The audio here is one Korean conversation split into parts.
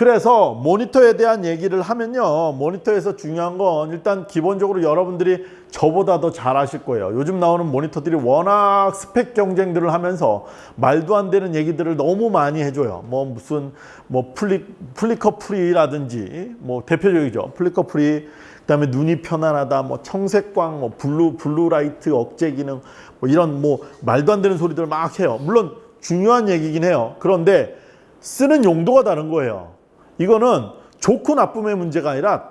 그래서 모니터에 대한 얘기를 하면요. 모니터에서 중요한 건 일단 기본적으로 여러분들이 저보다 더 잘 아실 거예요. 요즘 나오는 모니터들이 워낙 스펙 경쟁들을 하면서 말도 안 되는 얘기들을 너무 많이 해줘요. 뭐 무슨 뭐 플리, flicker free라든지 뭐 대표적이죠. flicker free 그다음에 눈이 편안하다, 뭐 청색광, 뭐 blue blue light 억제 기능, 뭐 이런 뭐 말도 안 되는 소리들을 막 해요. 물론 중요한 얘기긴 해요. 그런데 쓰는 용도가 다른 거예요. 이거는 좋고 나쁨의 문제가 아니라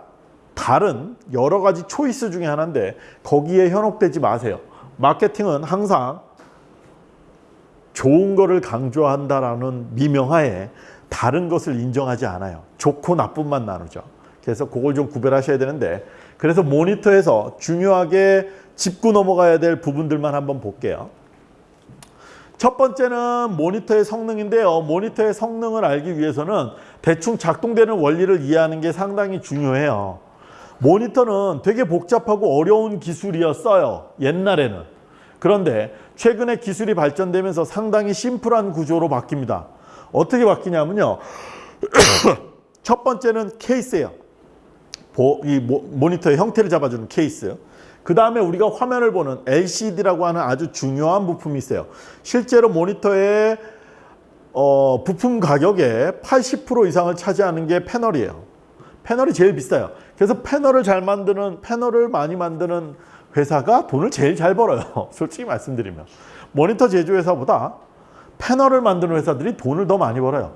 다른 여러 가지 초이스 중에 하나인데 거기에 현혹되지 마세요. 마케팅은 항상 좋은 거를 강조한다라는 미명하에 다른 것을 인정하지 않아요. 좋고 나쁨만 나누죠. 그래서 그걸 좀 구별하셔야 되는데 그래서 모니터에서 중요하게 짚고 넘어가야 될 부분들만 한번 볼게요. 첫 번째는 모니터의 성능인데요. 모니터의 성능을 알기 위해서는 대충 작동되는 원리를 이해하는 게 상당히 중요해요. 모니터는 되게 복잡하고 어려운 기술이었어요. 옛날에는. 그런데 최근에 기술이 발전되면서 상당히 심플한 구조로 바뀝니다. 어떻게 바뀌냐면요. 첫 번째는 케이스예요. 이 모니터의 형태를 잡아주는 케이스. 그 다음에 우리가 화면을 보는 LCD라고 하는 아주 중요한 부품이 있어요. 실제로 모니터의 어, 부품 가격의 80% 이상을 차지하는 게 패널이에요. 패널이 제일 비싸요. 그래서 패널을 잘 만드는 패널을 많이 만드는 회사가 돈을 제일 잘 벌어요. 솔직히 말씀드리면 모니터 제조회사보다 패널을 만드는 회사들이 돈을 더 많이 벌어요.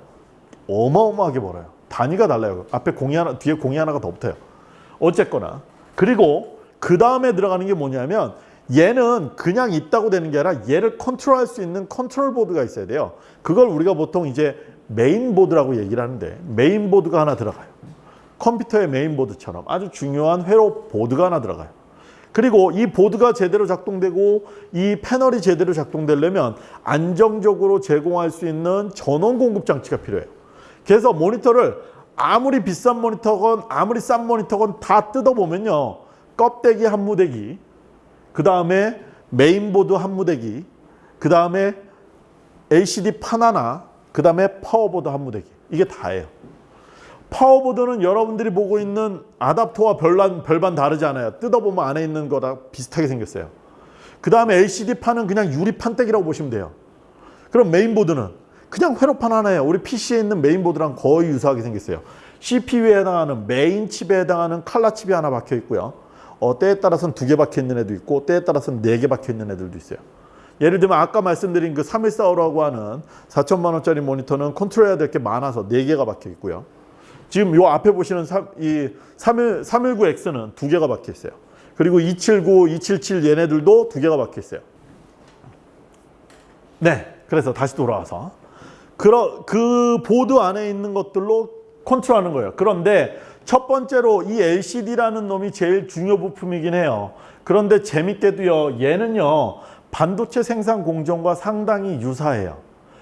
어마어마하게 벌어요. 단위가 달라요. 앞에 공이 하나, 뒤에 공이 하나가 더 붙어요. 어쨌거나 그리고 그 다음에 들어가는 게 뭐냐면 얘는 그냥 있다고 되는 게 아니라 얘를 컨트롤할 수 있는 컨트롤 보드가 있어야 돼요. 그걸 우리가 보통 이제 메인 보드라고 얘기를 하는데 메인 보드가 하나 들어가요. 컴퓨터의 메인 보드처럼 아주 중요한 회로 보드가 하나 들어가요. 그리고 이 보드가 제대로 작동되고 이 패널이 제대로 작동되려면 안정적으로 제공할 수 있는 전원 공급 장치가 필요해요. 그래서 모니터를 아무리 비싼 모니터건 아무리 싼 모니터건 다 뜯어보면요. 껍데기 한 무대기, 그 다음에 메인보드 한 무대기, 그 다음에 LCD 판 하나, 그 다음에 power board 한 무대기. 이게 다예요. 파워보드는 여러분들이 보고 있는 아답터와 별반, 별반 다르지 않아요. 뜯어보면 안에 있는 거랑 비슷하게 생겼어요. 그 다음에 LCD 판은 그냥 유리 판때기라고 보시면 돼요. 그럼 메인보드는 그냥 회로판 하나예요. 우리 PC에 있는 메인보드랑 거의 유사하게 생겼어요. CPU에 해당하는 메인 칩에 해당하는 칼라 칩이 하나 박혀 있고요. 어, 때에 따라서는 두 개 박혀 있는 애도 있고 때에 따라서는 네 개 박혀 있는 애들도 있어요. 예를 들면 아까 말씀드린 그 3145라고 하는 4천만 원짜리 모니터는 컨트롤해야 될 게 많아서 네 개가 박혀 있고요. 지금 요 앞에 보시는 3, 이 31, 319X는 두 개가 박혀 있어요. 그리고 279, 277 얘네들도 두 개가 박혀 있어요. 네, 그래서 다시 돌아와서 그, 그 보드 안에 있는 것들로 컨트롤하는 거예요. 그런데 첫 번째로 이 LCD라는 놈이 제일 중요 부품이긴 해요. 그런데 재밌게도요. 얘는요. 반도체 생산 공정과 상당히 유사해요.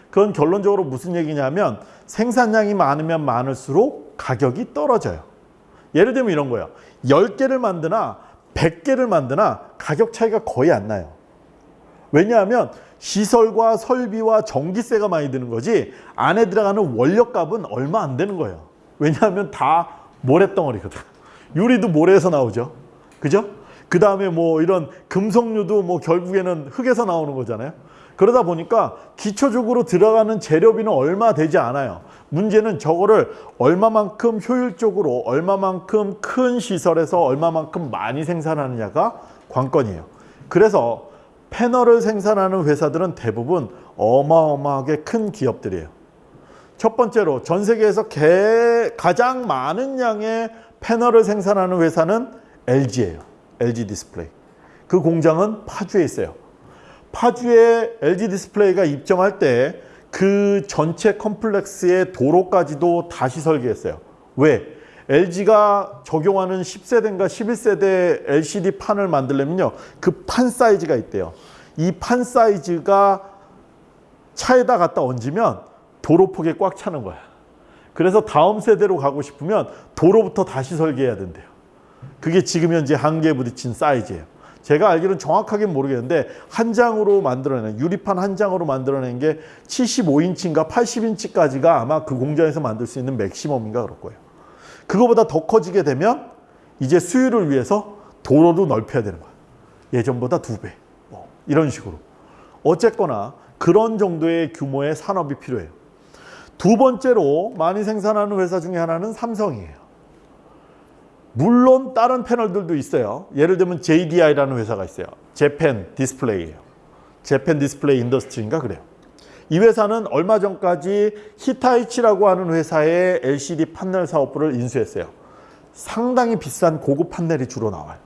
그건 결론적으로 무슨 얘기냐면 생산량이 많으면 많을수록 가격이 떨어져요. 예를 들면 이런 거예요. 10개를 만드나 100개를 만드나 가격 차이가 거의 안 나요. 왜냐하면 시설과 설비와 전기세가 많이 드는 거지 안에 들어가는 원료값은 얼마 안 되는 거예요. 왜냐하면 다 모래덩어리거든. 유리도 모래에서 나오죠. 그죠? 그 다음에 뭐 이런 금속류도 뭐 결국에는 흙에서 나오는 거잖아요. 그러다 보니까 기초적으로 들어가는 재료비는 얼마 되지 않아요. 문제는 저거를 얼마만큼 효율적으로 얼마만큼 큰 시설에서 얼마만큼 많이 생산하느냐가 관건이에요. 그래서 패널을 생산하는 회사들은 대부분 어마어마하게 큰 기업들이에요. 첫 번째로 전 세계에서 개, 가장 많은 양의 패널을 생산하는 회사는 LG예요. LG 디스플레이. 그 공장은 파주에 있어요. 파주에 LG 디스플레이가 입점할 때 그 전체 complex의 도로까지도 다시 설계했어요. 왜? LG가 적용하는 10세대인가 11세대 LCD 판을 만들려면요. 그 판 사이즈가 있대요. 이 판 사이즈가 차에다 갖다 얹으면 도로폭에 꽉 차는 거야. 그래서 다음 세대로 가고 싶으면 도로부터 다시 설계해야 된대요. 그게 지금 현재 한계에 부딪힌 사이즈예요. 제가 알기로는 정확하게 모르겠는데 한 장으로 만들어낸 유리판 한 장으로 만들어낸 게 75인치인가 80인치까지가 아마 그 공장에서 만들 수 있는 맥시멈인가 그럴 거예요. 그거보다 더 커지게 되면 이제 수율을 위해서 도로도 넓혀야 되는 거야. 예전보다 두 배. 뭐 이런 식으로. 어쨌거나 그런 정도의 규모의 산업이 필요해요. 두 번째로 많이 생산하는 회사 중에 하나는 삼성이에요. 물론 다른 패널들도 있어요. 예를 들면 JDI라는 회사가 있어요. 재팬 디스플레이예요. 재팬 디스플레이 인더스트리인가 그래요. 이 회사는 얼마 전까지 히타이치라고 하는 회사의 LCD 판넬 사업부를 인수했어요. 상당히 비싼 고급 판넬이 주로 나와요.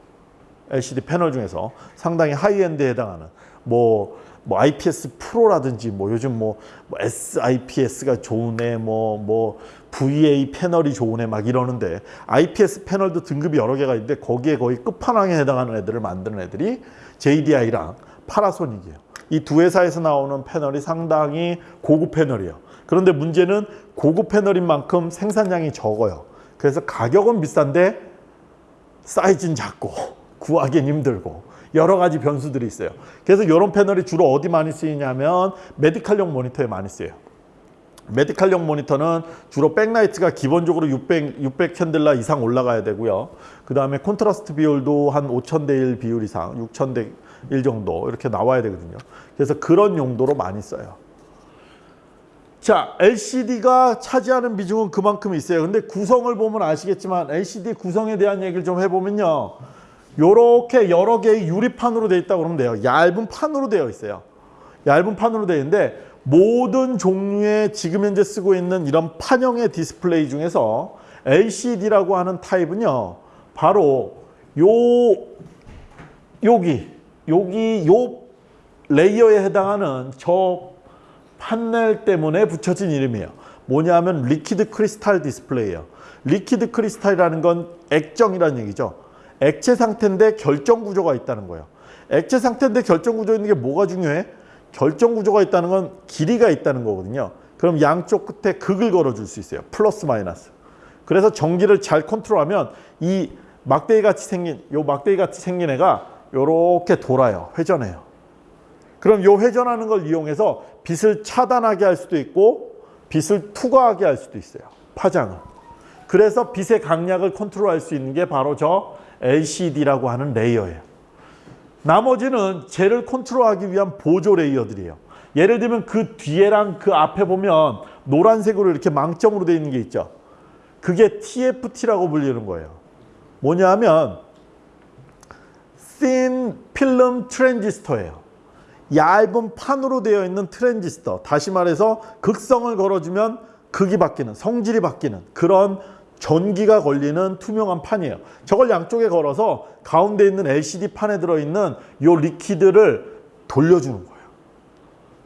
LCD 패널 중에서 상당히 high-end에 해당하는 뭐, 뭐 IPS Pro라든지 뭐 요즘 뭐, 뭐 SIPS가 좋은 애, 뭐, 뭐 VA 패널이 좋은 애막 이러는데 IPS 패널도 등급이 여러 개가 있는데 거기에 거의 끝판왕에 해당하는 애들을 만드는 애들이 JDI랑 파나소닉이에요. 이 두 회사에서 나오는 패널이 상당히 고급 패널이에요. 그런데 문제는 고급 패널인 만큼 생산량이 적어요. 그래서 가격은 비싼데 사이즈는 작고 구하기는 힘들고 여러 가지 변수들이 있어요. 그래서 이런 패널이 주로 어디 많이 쓰이냐면 메디칼용 모니터에 많이 쓰여요. 메디칼용 모니터는 주로 backlight가 기본적으로 600, 600 캔들라 이상 올라가야 되고요. 그 다음에 콘트라스트 비율도 한 5000대 1 비율 이상, 6000대 1 정도 이렇게 나와야 되거든요. 그래서 그런 용도로 많이 써요. 자, LCD가 차지하는 비중은 그만큼 있어요. 근데 구성을 보면 아시겠지만 LCD 구성에 대한 얘기를 좀 해보면요. 요렇게 여러 개의 유리판으로 되어 있다고 그러면 돼요. 얇은 판으로 되어 있어요. 얇은 판으로 되어 있는데 모든 종류의 지금 현재 쓰고 있는 이런 판형의 디스플레이 중에서 LCD라고 하는 타입은요. 바로 요 여기 여기 요 layer에 해당하는 저 판넬 때문에 붙여진 이름이에요. 뭐냐면 liquid crystal display예요. liquid crystal이라는 건 액정이라는 얘기죠. 액체 상태인데 결정 구조가 있다는 거예요. 액체 상태인데 결정 구조 있는 게 뭐가 중요해? 결정 구조가 있다는 건 길이가 있다는 거거든요. 그럼 양쪽 끝에 극을 걸어줄 수 있어요. 플러스 마이너스. 그래서 전기를 잘 컨트롤하면 이 막대기 같이 생긴 요 막대기 같이 생긴 애가 요렇게 돌아요. 회전해요. 그럼 요 회전하는 걸 이용해서 빛을 차단하게 할 수도 있고 빛을 투과하게 할 수도 있어요. 파장을. 그래서 빛의 강약을 컨트롤할 수 있는 게 바로 저 LCD라고 하는 layer예요. 나머지는 쟤를 컨트롤하기 위한 보조 layer들이에요. 예를 들면 그 뒤에랑 그 앞에 보면 노란색으로 이렇게 망점으로 되어 있는 게 있죠. 그게 TFT라고 불리는 거예요. 뭐냐 하면 Thin Film Transistor예요. 얇은 판으로 되어 있는 트랜지스터. 다시 말해서 극성을 걸어주면 극이 바뀌는, 성질이 바뀌는 그런 전기가 걸리는 투명한 판이에요. 저걸 양쪽에 걸어서 가운데 있는 LCD 판에 들어있는 요 리퀴드를 돌려주는 거예요.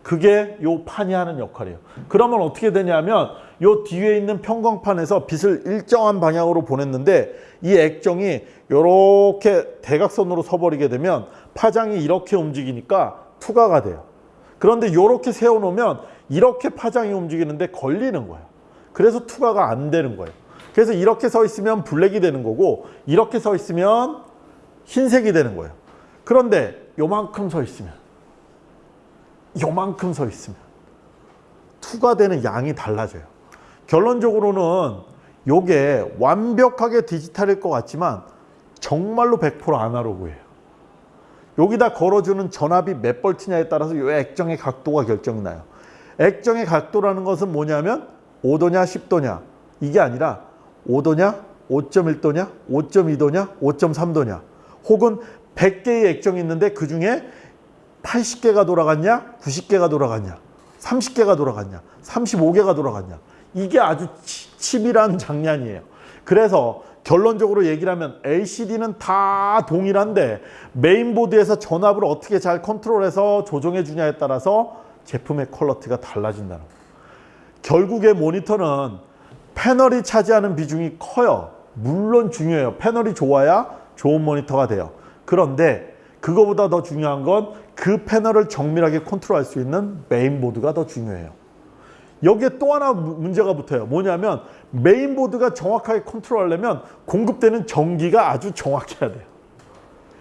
그게 요 판이 하는 역할이에요. 그러면 어떻게 되냐면 요 뒤에 있는 평광판에서 빛을 일정한 방향으로 보냈는데 이 액정이 이렇게 대각선으로 서버리게 되면 파장이 이렇게 움직이니까 투과가 돼요. 그런데 이렇게 세워놓으면 이렇게 파장이 움직이는데 걸리는 거예요. 그래서 투과가 안 되는 거예요. 그래서 이렇게 서 있으면 블랙이 되는 거고 이렇게 서 있으면 흰색이 되는 거예요. 그런데 요만큼 서 있으면 요만큼 서 있으면 투과되는 양이 달라져요. 결론적으로는 요게 완벽하게 디지털일 것 같지만 정말로 100% 아날로그예요. 여기다 걸어주는 전압이 몇 볼트냐에 따라서 요 액정의 각도가 결정이 나요. 액정의 각도라는 것은 뭐냐면 5도냐 10도냐 이게 아니라 5도냐 5.1도냐 5.2도냐 5.3도냐 혹은 100개의 액정이 있는데 그 중에 80개가 돌아갔냐 90개가 돌아갔냐 30개가 돌아갔냐 35개가 돌아갔냐 이게 아주 치밀한 장난이에요. 그래서 결론적으로 얘기를 하면 LCD는 다 동일한데 메인보드에서 전압을 어떻게 잘 컨트롤해서 조정해 주냐에 따라서 제품의 퀄러티가 달라진다는 거예요. 결국에 모니터는 패널이 차지하는 비중이 커요. 물론 중요해요. 패널이 좋아야 좋은 모니터가 돼요. 그런데 그거보다 더 중요한 건 그 패널을 정밀하게 컨트롤할 수 있는 메인보드가 더 중요해요. 여기에 또 하나 문제가 붙어요. 뭐냐면 메인보드가 정확하게 컨트롤하려면 공급되는 전기가 아주 정확해야 돼요.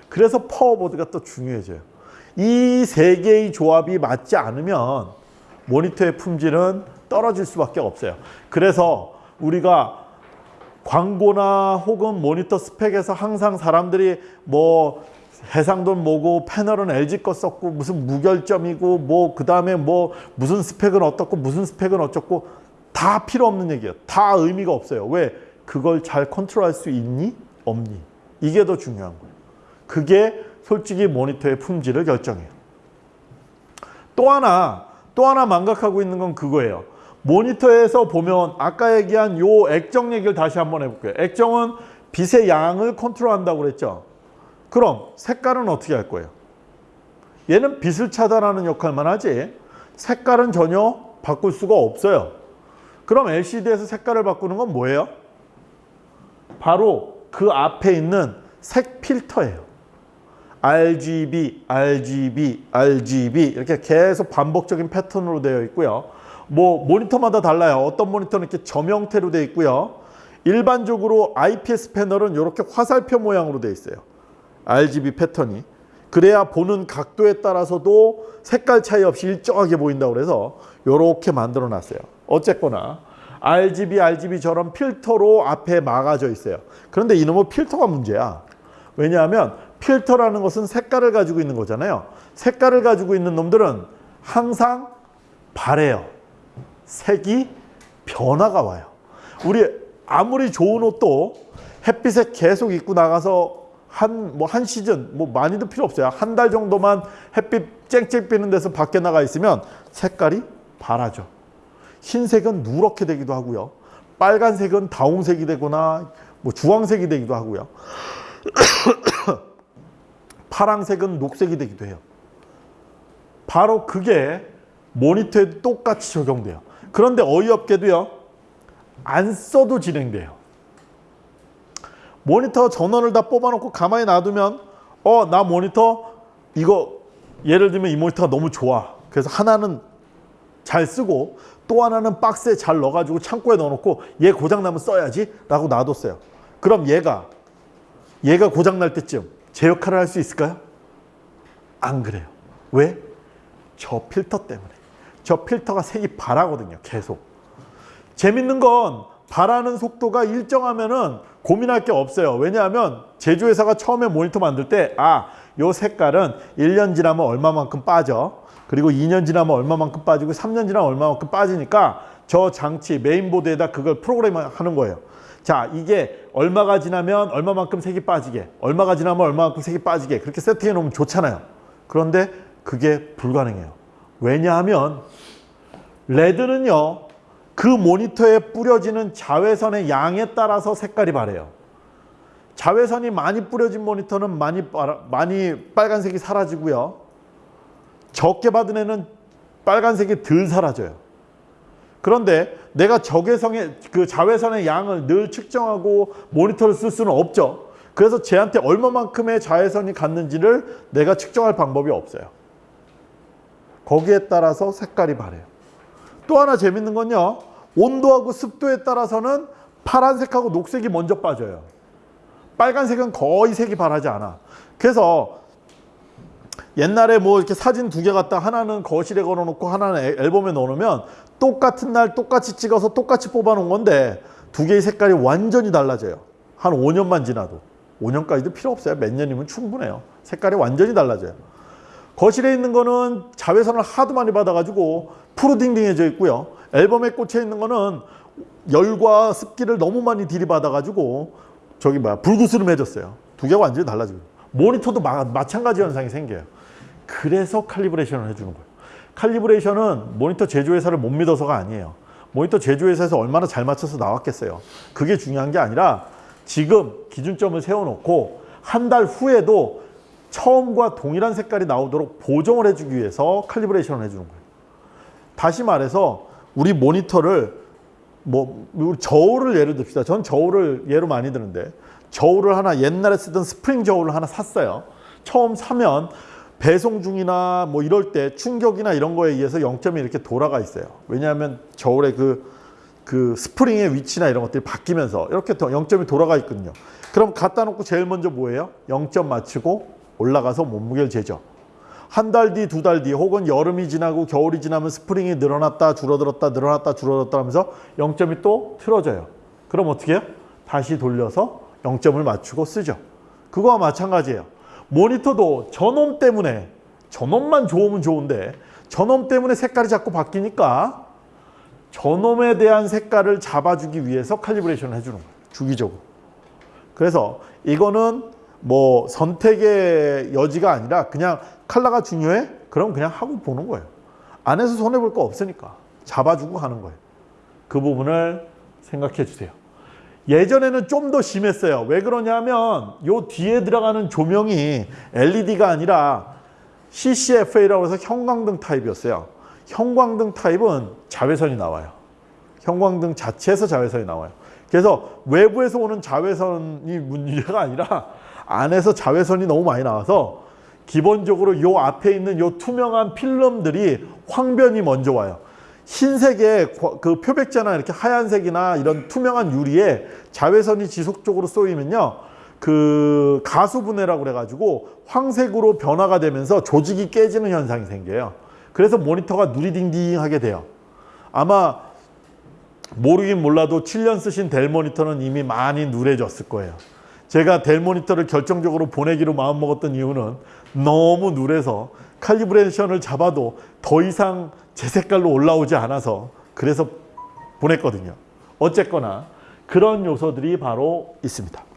그래서 파워보드가 또 중요해져요. 이 세 개의 조합이 맞지 않으면 모니터의 품질은 떨어질 수밖에 없어요. 그래서 우리가 광고나 혹은 모니터 스펙에서 항상 사람들이 뭐 해상도는 뭐고 패널은 LG 거 썼고 무슨 무결점이고 뭐 그 다음에 뭐 무슨 스펙은 어떻고 무슨 스펙은 어쩌고 다 필요 없는 얘기예요. 다 의미가 없어요. 왜? 그걸 잘 컨트롤할 수 있니? 없니? 이게 더 중요한 거예요. 그게 솔직히 모니터의 품질을 결정해요. 또 하나 또 하나 망각하고 있는 건 그거예요. 모니터에서 보면 아까 얘기한 요 액정 얘기를 다시 한번 해볼게요. 액정은 빛의 양을 컨트롤한다고 그랬죠. 그럼 색깔은 어떻게 할 거예요? 얘는 빛을 차단하는 역할만 하지 색깔은 전혀 바꿀 수가 없어요. 그럼 LCD에서 색깔을 바꾸는 건 뭐예요? 바로 그 앞에 있는 색 필터예요. RGB, RGB, RGB 이렇게 계속 반복적인 패턴으로 되어 있고요. 뭐 모니터마다 달라요. 어떤 모니터는 이렇게 점 형태로 되어 있고요. 일반적으로 IPS 패널은 이렇게 화살표 모양으로 되어 있어요. RGB 패턴이. 그래야 보는 각도에 따라서도 색깔 차이 없이 일정하게 보인다고 그래서 이렇게 만들어 놨어요. 어쨌거나 RGB, RGB처럼 필터로 앞에 막아져 있어요. 그런데 이놈의 필터가 문제야. 왜냐하면 필터라는 것은 색깔을 가지고 있는 거잖아요. 색깔을 가지고 있는 놈들은 항상 바래요. 색이 변화가 와요. 우리 아무리 좋은 옷도 햇빛에 계속 입고 나가서 한 뭐 한 시즌 뭐 많이도 필요 없어요. 한 달 정도만 햇빛 쨍쨍 비는 데서 밖에 나가 있으면 색깔이 바라죠. 흰색은 누렇게 되기도 하고요. 빨간색은 다홍색이 되거나 뭐 주황색이 되기도 하고요. 파랑색은 녹색이 되기도 해요. 바로 그게 모니터에도 똑같이 적용돼요. 그런데 어이없게도요. 안 써도 진행돼요. 모니터 전원을 다 뽑아놓고 가만히 놔두면 어 나 모니터 이거 예를 들면 이 모니터가 너무 좋아. 그래서 하나는 잘 쓰고 또 하나는 박스에 잘 넣어가지고 창고에 넣어놓고 얘 고장나면 써야지 라고 놔뒀어요. 그럼 얘가 얘가 고장날 때쯤 제 역할을 할 수 있을까요? 안 그래요. 왜? 저 필터 때문에. 저 필터가 색이 바라거든요. 계속. 재밌는 건 바라는 속도가 일정하면은 고민할 게 없어요. 왜냐하면 제조회사가 처음에 모니터 만들 때 아, 요 색깔은 1년 지나면 얼마만큼 빠져. 그리고 2년 지나면 얼마만큼 빠지고 3년 지나면 얼마만큼 빠지니까 저 장치 메인보드에다 그걸 프로그램 하는 거예요. 자, 이게 얼마가 지나면 얼마만큼 색이 빠지게, 얼마가 지나면 얼마만큼 색이 빠지게 그렇게 세팅해 놓으면 좋잖아요. 그런데 그게 불가능해요. 왜냐하면 레드는요. 그 모니터에 뿌려지는 자외선의 양에 따라서 색깔이 바래요. 자외선이 많이 뿌려진 모니터는 많이 빨- 많이 빨간색이 사라지고요. 적게 받은 애는 빨간색이 덜 사라져요. 그런데 내가 적외선의 그 자외선의 양을 늘 측정하고 모니터를 쓸 수는 없죠. 그래서 쟤한테 얼마만큼의 자외선이 갔는지를 내가 측정할 방법이 없어요. 거기에 따라서 색깔이 바래요. 또 하나 재밌는 건요. 온도하고 습도에 따라서는 파란색하고 녹색이 먼저 빠져요. 빨간색은 거의 색이 바라지 않아. 그래서 옛날에 뭐 이렇게 사진 두 개 갖다 하나는 거실에 걸어놓고 하나는 앨- 앨범에 넣어놓으면 똑같은 날 똑같이 찍어서 똑같이 뽑아놓은 건데 두 개의 색깔이 완전히 달라져요. 한 5년만 지나도. 5년까지도 필요 없어요. 몇 년이면 충분해요. 색깔이 완전히 달라져요. 거실에 있는 거는 자외선을 하도 많이 받아가지고 푸르딩딩해져 있고요. 앨범에 꽂혀 있는 거는 열과 습기를 너무 많이 들이받아가지고 저기 뭐야 불구스름해졌어요. 두 개가 완전히 달라지고 모니터도 마, 마찬가지 현상이 생겨요. 그래서 칼리브레이션을 해주는 거예요. 칼리브레이션은 모니터 제조회사를 못 믿어서가 아니에요. 모니터 제조회사에서 얼마나 잘 맞춰서 나왔겠어요. 그게 중요한 게 아니라 지금 기준점을 세워놓고 한 달 후에도 처음과 동일한 색깔이 나오도록 보정을 해주기 위해서 칼리브레이션을 해주는 거예요. 다시 말해서 우리 모니터를 뭐 저울을 예를 듭시다. 전 저울을 예로 많이 드는데 저울을 하나 옛날에 쓰던 스프링 저울을 하나 샀어요. 처음 사면 배송 중이나 뭐 이럴 때 충격이나 이런 거에 의해서 0점이 이렇게 돌아가 있어요. 왜냐하면 저울의 그, 그 스프링의 위치나 이런 것들이 바뀌면서 이렇게 더 0점이 돌아가 있거든요. 그럼 갖다 놓고 제일 먼저 뭐예요? 0점 맞추고 올라가서 몸무게를 재죠. 한 달 뒤, 두 달 뒤, 혹은 여름이 지나고 겨울이 지나면 스프링이 늘어났다, 줄어들었다, 늘어났다, 줄어들었다 하면서 0점이 또 틀어져요. 그럼 어떻게 해요? 다시 돌려서 0점을 맞추고 쓰죠. 그거와 마찬가지예요. 모니터도 전원 때문에, 전원만 좋으면 좋은데, 전원 때문에 색깔이 자꾸 바뀌니까 전원에 대한 색깔을 잡아주기 위해서 칼리브레이션을 해주는 거예요. 주기적으로. 그래서 이거는 뭐 선택의 여지가 아니라 그냥 컬러가 중요해? 그럼 그냥 하고 보는 거예요. 안에서 손해볼 거 없으니까 잡아주고 하는 거예요. 그 부분을 생각해 주세요. 예전에는 좀 더 심했어요. 왜 그러냐면 요 뒤에 들어가는 조명이 LED가 아니라 CCFA라고 해서 형광등 타입이었어요. 형광등 타입은 자외선이 나와요. 형광등 자체에서 자외선이 나와요. 그래서 외부에서 오는 자외선이 문제가 아니라 안에서 자외선이 너무 많이 나와서 기본적으로 요 앞에 있는 요 투명한 필름들이 황변이 먼저 와요. 흰색의 과- 그 표백제나 이렇게 하얀색이나 이런 투명한 유리에 자외선이 지속적으로 쏘이면요. 그 가수분해라고 그래가지고 황색으로 변화가 되면서 조직이 깨지는 현상이 생겨요. 그래서 모니터가 누리딩딩하게 돼요. 아마 모르긴 몰라도 7년 쓰신 델 모니터는 이미 많이 누래졌을 거예요. 제가 델 모니터를 결정적으로 보내기로 마음먹었던 이유는 너무 누래서 칼리브레이션을 잡아도 더 이상 제 색깔로 올라오지 않아서 그래서 보냈거든요. 어쨌거나 그런 요소들이 바로 있습니다.